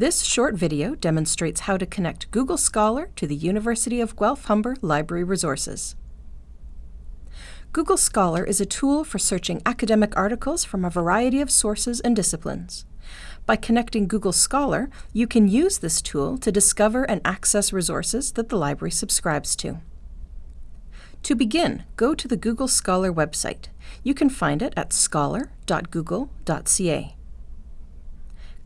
This short video demonstrates how to connect Google Scholar to the University of Guelph-Humber Library Resources. Google Scholar is a tool for searching academic articles from a variety of sources and disciplines. By connecting Google Scholar, you can use this tool to discover and access resources that the library subscribes to. To begin, go to the Google Scholar website. You can find it at scholar.google.ca.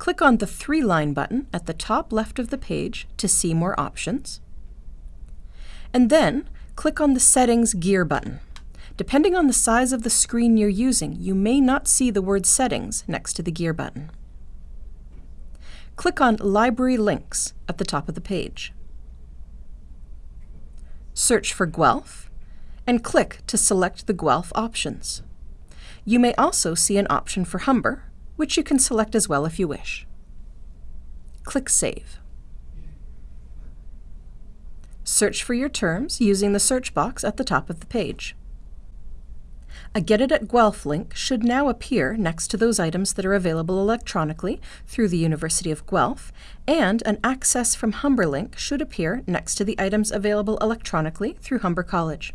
Click on the three-line button at the top left of the page to see more options. And then, click on the Settings Gear button. Depending on the size of the screen you're using, you may not see the word Settings next to the Gear button. Click on Library Links at the top of the page. Search for Guelph and click to select the Guelph options. You may also see an option for Humber, which you can select as well if you wish. Click Save. Search for your terms using the search box at the top of the page. A Get It at Guelph link should now appear next to those items that are available electronically through the University of Guelph, and an Access from Humber link should appear next to the items available electronically through Humber College.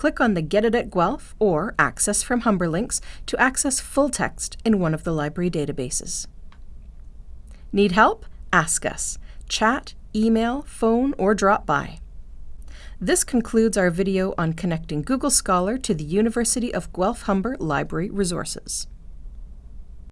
Click on the Get It at Guelph or Access from Humber links to access full text in one of the library databases. Need help? Ask us. Chat, email, phone, or drop by. This concludes our video on connecting Google Scholar to the University of Guelph-Humber Library Resources.